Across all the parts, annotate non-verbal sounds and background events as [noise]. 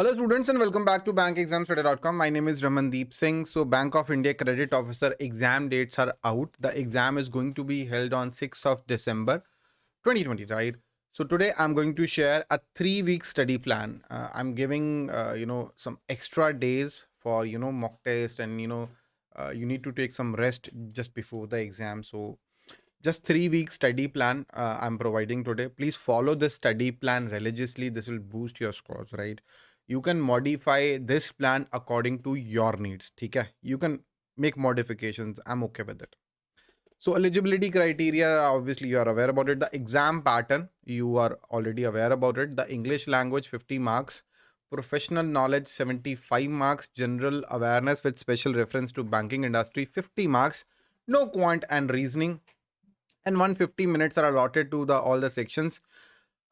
Hello students and welcome back to bankexamstoday.com. My name is Ramandeep Singh. So Bank of India Credit Officer exam dates are out. The exam is going to be held on 6th of December 2020, right? So today I'm going to share a three week study plan. Uh, I'm giving, uh, you know, some extra days for, you know, mock test and, you know, uh, you need to take some rest just before the exam. So just three week study plan uh, I'm providing today. Please follow the study plan religiously. This will boost your scores, right? You can modify this plan according to your needs okay you can make modifications i'm okay with it. So eligibility criteria obviously you are aware about it. The exam pattern you are already aware about it. The english language 50 marks. Professional knowledge 75 marks. General awareness with special reference to banking industry 50 marks. No quant and reasoning. And 150 minutes are allotted to the all the sections.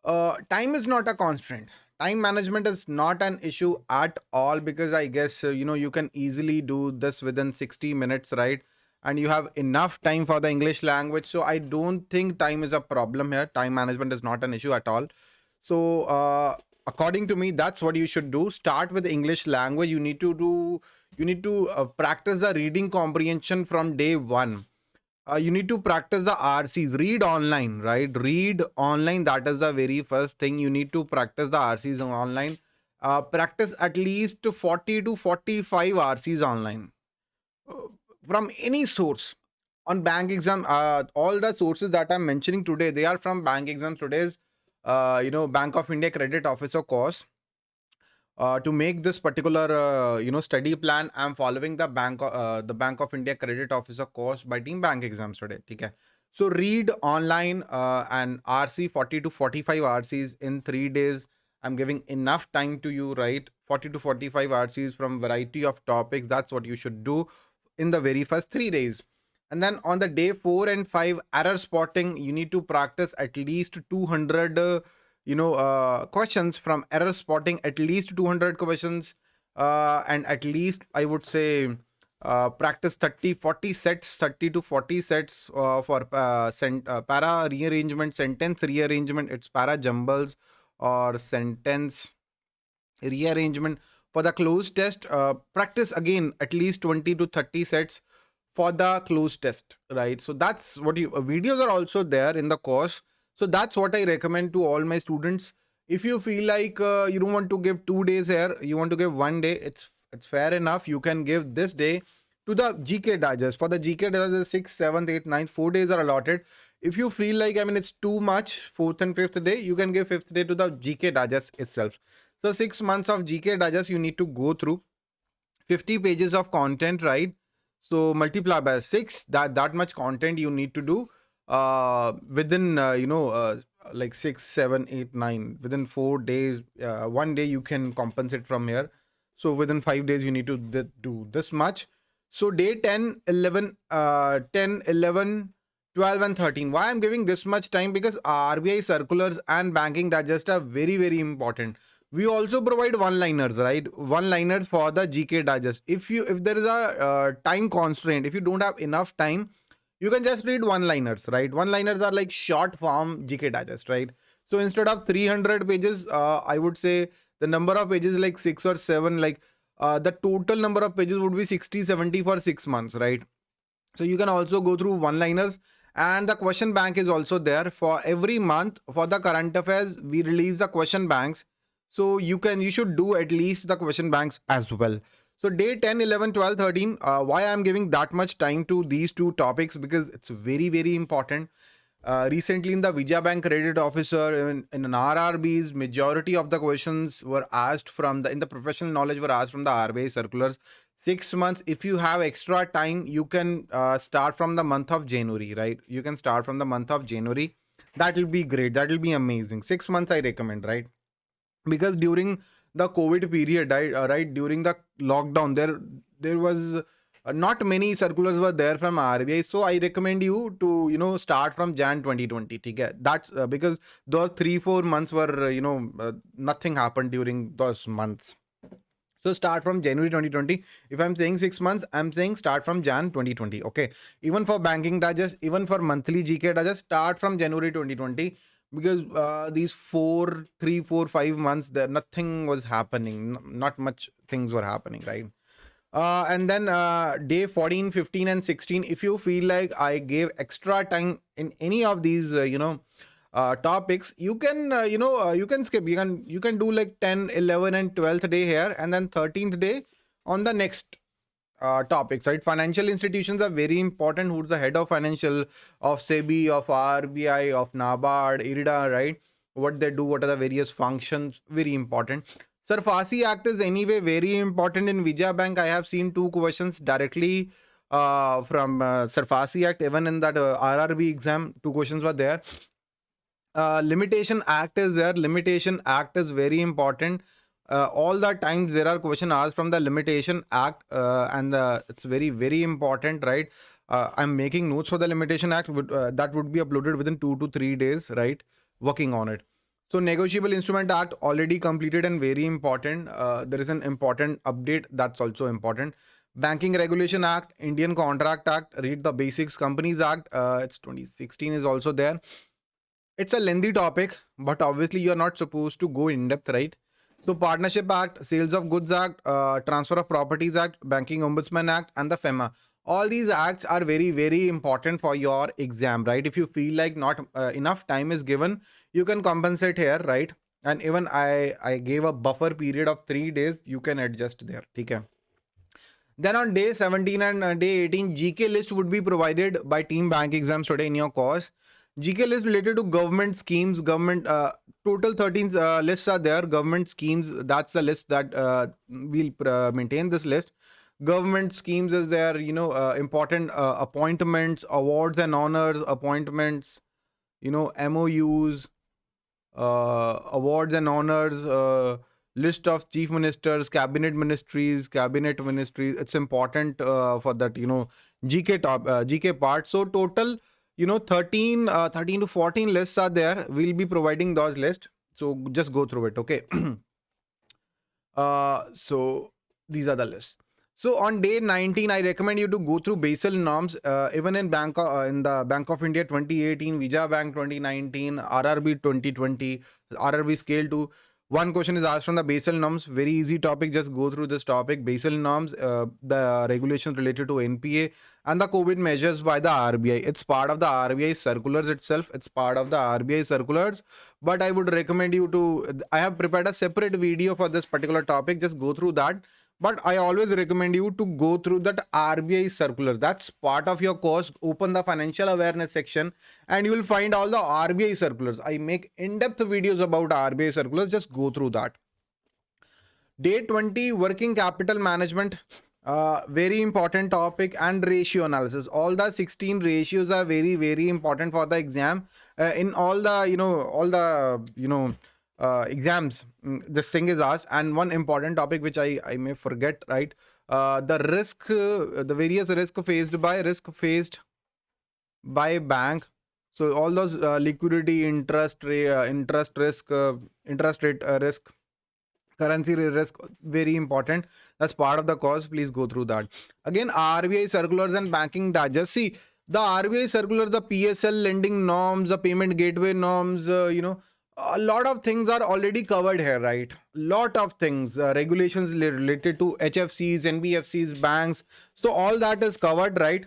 Uh, time is not a constraint time management is not an issue at all because i guess uh, you know you can easily do this within 60 minutes right? And you have enough time for the english language. So i don't think time is a problem here. Time management is not an issue at all. So uh, according to me that's what you should do. Start with english language. You need to do you need to uh, practice the reading comprehension from day one uh, you need to practice the RCs. Read online, right? Read online. That is the very first thing. You need to practice the RCs online. Uh, practice at least 40 to 45 RCs online uh, from any source on bank exam. Uh, all the sources that I'm mentioning today, they are from bank exams today's, uh, you know, Bank of India credit officer course uh, to make this particular uh, you know study plan i'm following the bank uh, the bank of india credit officer course by team bank exams today okay? So read online uh, and rc 40 to 45 rcs in 3 days. I'm giving enough time to you right? 40 to 45 rcs from variety of topics. That's what you should do in the very first 3 days. And then on the day 4 and 5 error spotting you need to practice at least 200 uh, you know uh, questions from error spotting at least 200 questions uh, and at least i would say uh, practice 30 40 sets 30 to 40 sets uh, for uh, uh, para rearrangement sentence rearrangement it's para jumbles or sentence rearrangement. For the cloze test practice again at least 20 to 30 sets for the cloze test right? So that's what you videos are also there in the course so that's what I recommend to all my students. If you feel like uh, you don't want to give two days here, you want to give one day, it's it's fair enough. You can give this day to the GK digest. For the GK digest, six, seventh, eighth, ninth, four days are allotted. If you feel like, I mean, it's too much, fourth and fifth day, you can give fifth day to the GK digest itself. So six months of GK digest, you need to go through 50 pages of content, right? So multiply by six, that, that much content you need to do uh, within uh, you know uh, like six seven eight nine within four days uh, one day you can compensate from here. So within five days you need to th do this much. So day 10 11 uh, 10 11 12 and 13 why i'm giving this much time? Because rbi circulars and banking digest are very very important. We also provide one liners right? One liners for the gk digest. If you if there is a uh, time constraint if you don't have enough time you can just read one liners right? One liners are like short form gk digest right? So instead of 300 pages uh, i would say the number of pages like six or seven like uh, the total number of pages would be 60 70 for six months right? So you can also go through one liners and the question bank is also there. For every month for the current affairs we release the question banks. So you can you should do at least the question banks as well so day 10, 11, 12, 13, uh, why I'm giving that much time to these two topics because it's very, very important. Uh, recently in the Vijaya Bank credit officer in, in an RRBs, majority of the questions were asked from the, in the professional knowledge were asked from the RBI circulars. Six months, if you have extra time, you can uh, start from the month of January, right? You can start from the month of January. That will be great. That will be amazing. Six months I recommend, right? Because during the COVID period, right, uh, right during the lockdown, there there was uh, not many circulars were there from RBI. So I recommend you to you know start from Jan 2020. Okay, that's uh, because those three four months were uh, you know uh, nothing happened during those months. So start from January 2020. If I'm saying six months, I'm saying start from Jan 2020. Okay. Even for banking digest, even for monthly GK digest, start from January 2020 because uh, these four, three, four, five months, there nothing was happening. Not much things were happening, right? Uh, and then uh, day 14, 15, and 16, if you feel like I gave extra time in any of these, uh, you know, uh, topics, you can, uh, you know, uh, you can skip. You can, you can do like 10, 11, and 12th day here, and then 13th day on the next uh, topics, right? Financial institutions are very important. Who's the head of financial of SEBI, of RBI, of NABARD, IRDA, right? What they do, what are the various functions, very important. SARFAESI Act is anyway very important in Vijaya Bank. I have seen two questions directly uh, from uh, SARFAESI Act. Even in that uh, RRB exam, two questions were there. Uh, limitation Act is there. Limitation Act is very important. Uh, all the times there are question asked from the Limitation Act, uh, and uh, it's very very important, right? Uh, I'm making notes for the Limitation Act. Uh, that would be uploaded within two to three days, right? Working on it. So Negotiable Instrument Act already completed and very important. Uh, there is an important update that's also important. Banking Regulation Act, Indian Contract Act, read the basics. Companies Act, it's 2016 is also there. It's a lengthy topic, but obviously you're not supposed to go in depth, right? So Partnership Act, Sales of Goods Act, uh, Transfer of Properties Act, Banking Ombudsman Act, and the FEMA. All these acts are very, very important for your exam, right? If you feel like not uh, enough time is given, you can compensate here, right? And even I, I gave a buffer period of three days. You can adjust there. Okay. Then on day 17 and uh, day 18, GK list would be provided by Team Bank Exams today in your course. GK list related to government schemes, government uh, total 13 uh, lists are there. Government schemes, that's the list that uh, we'll uh, maintain this list. Government schemes is there, you know, uh, important uh, appointments, awards and honors, appointments, you know, MOUs, awards and honors, list of chief ministers, cabinet ministries, cabinet ministries. It's important for that, you know, GK top, GK part. So total, you know, 13, uh, 13 to 14 lists are there. We'll be providing those lists. So just go through it, okay? [clears throat] uh, so these are the lists. So on day 19, I recommend you to go through Basel norms. Uh, even in Bank uh, in the Bank of India 2018, Vijaya Bank 2019, RRB 2020, RRB scale 2. One question is asked from the Basel norms. Very easy topic. Just go through this topic. Basel norms, uh, the regulations related to NPA and the COVID measures by the RBI. It's part of the RBI circulars itself. It's part of the RBI circulars. But I would recommend you to. I have prepared a separate video for this particular topic. Just go through that but I always recommend you to go through that RBI circulars. That's part of your course. Open the financial awareness section and you will find all the RBI circulars. I make in-depth videos about RBI circulars. Just go through that. Day 20, working capital management. Uh, very important topic and ratio analysis. All the 16 ratios are very, very important for the exam. Uh, in all the, you know, all the, you know, uh, exams. Mm, this thing is asked. And one important topic which i i may forget right? Uh, the risk uh, the various risk faced by risk faced by bank. So all those uh, liquidity interest uh, interest risk uh, interest rate risk currency risk very important. That's part of the course. Please go through that. Again rbi circulars and banking digest. See the rbi circulars the psl lending norms the payment gateway norms you know a lot of things are already covered here right? Lot of things uh, regulations related to hfcs nbfcs banks. So all that is covered right?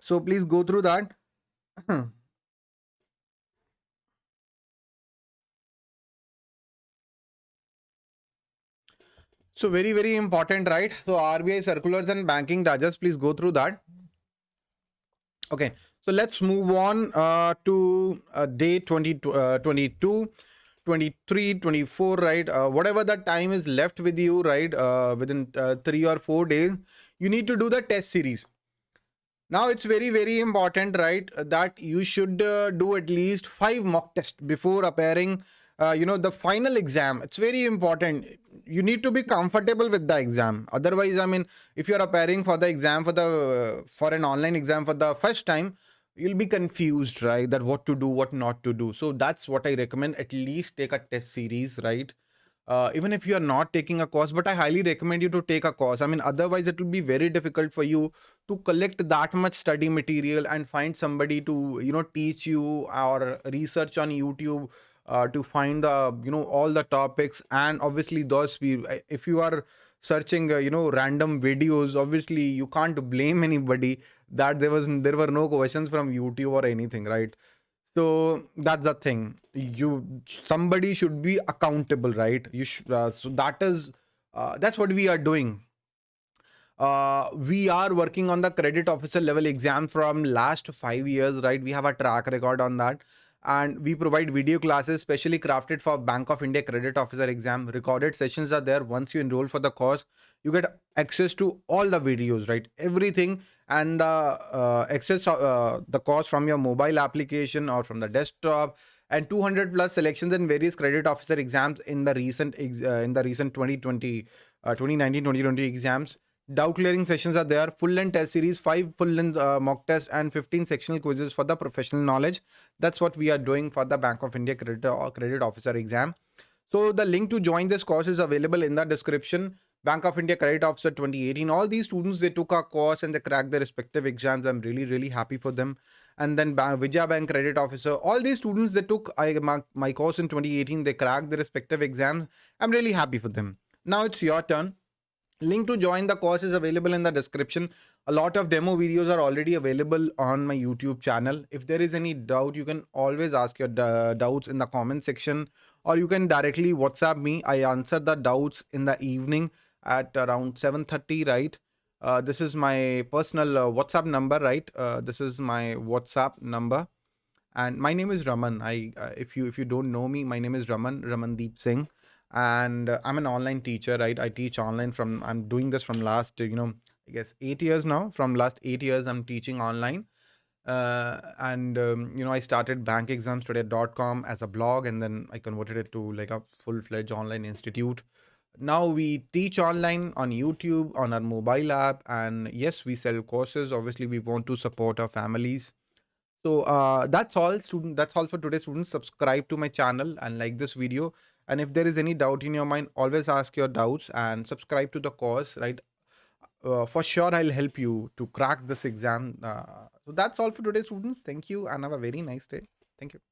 So please go through that. [clears throat] So very very important right? So rbi circulars and banking digest please go through that okay so let's move on uh, to uh, day 20, uh, 22, 23, 24, right? Uh, whatever the time is left with you, right? Uh, within uh, three or four days, you need to do the test series. Now it's very, very important, right? That you should do at least five mock tests before appearing, you know, the final exam. It's very important. You need to be comfortable with the exam. Otherwise, I mean, if you're appearing for the exam for the for an online exam for the first time, you'll be confused right? That what to do what not to do. So that's what i recommend. At least take a test series right? Uh, even if you are not taking a course but i highly recommend you to take a course. I mean otherwise it will be very difficult for you to collect that much study material and find somebody to you know teach you or research on youtube uh, to find the you know all the topics and obviously those we if you are searching uh, you know random videos obviously you can't blame [laughs] anybody that there was there were no questions from youtube or anything right? So that's the thing. You somebody should be accountable right? You should uh, so that is uh, that's what we are doing. Uh, we are working on the credit officer level exam from last five years right? We have a track record on that and we provide video classes specially crafted for bank of india credit officer exam. Recorded sessions are there. Once you enroll for the course you get access to all the videos right? Everything and the uh, access uh, the course from your mobile application or from the desktop and 200 plus selections in various credit officer exams in the recent ex- uh, in the recent 2020 uh, 2019 2020 exams doubt clearing sessions are there. Full length test series five full length uh, mock tests and 15 sectional quizzes for the professional knowledge. That's what we are doing for the bank of india credit or uh, credit officer exam. So the link to join this course is available in the description. Bank of india credit officer 2018 all these students they took our course and they cracked their respective exams. I'm really really happy for them. And then Vijaya Bank credit officer. All these students they took my course in 2018 they cracked their respective exams. I'm really happy for them. Now it's your turn Link to join the course is available in the description. A lot of demo videos are already available on my YouTube channel. If there is any doubt, you can always ask your doubts in the comment section or you can directly WhatsApp me. I answer the doubts in the evening at around 7.30, right? Uh, this is my personal uh, WhatsApp number, right? Uh, this is my WhatsApp number. And my name is Raman. I, uh, if you if you don't know me, my name is Raman, Ramandeep Singh and uh, i'm an online teacher right? I teach online from i'm doing this from last you know i guess eight years now. From last eight years i'm teaching online. Uh, and um, you know i started bankexamstoday.com as a blog and then i converted it to like a full-fledged online institute. Now we teach online on youtube on our mobile app and yes we sell courses. Obviously we want to support our families. So uh, that's all student that's all for today students. Subscribe to my channel and like this video and if there is any doubt in your mind always ask your doubts and subscribe to the course right? Uh, for sure i'll help you to crack this exam. Uh, so that's all for today students. Thank you and have a very nice day. Thank you